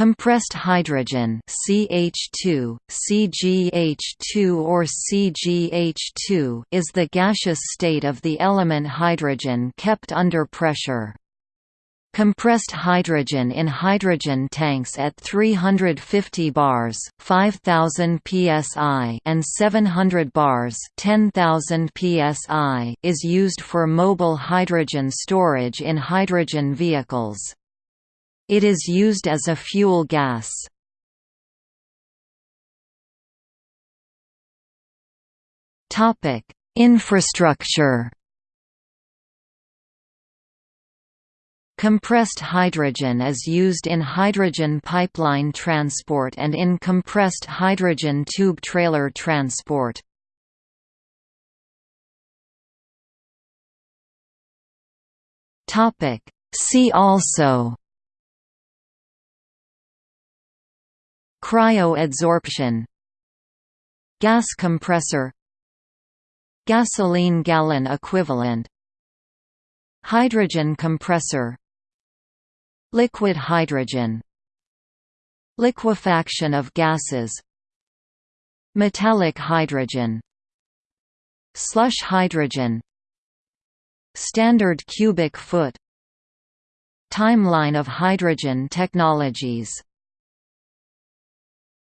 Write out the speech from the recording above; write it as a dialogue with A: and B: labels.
A: Compressed hydrogen CH2, CgH2 or CgH2 is the gaseous state of the element hydrogen kept under pressure. Compressed hydrogen in hydrogen tanks at 350 bars 5000 psi and 700 bars 10000 psi is used for mobile hydrogen storage in hydrogen vehicles. It is used as a fuel gas. Topic: Infrastructure. Compressed hydrogen is used in hydrogen pipeline transport and in compressed hydrogen tube trailer transport. See also Cryoadsorption. Gas compressor. Gasoline gallon equivalent. Hydrogen compressor. Liquid hydrogen. Liquefaction of gases. Metallic hydrogen. Slush hydrogen. Standard cubic foot. Timeline of hydrogen technologies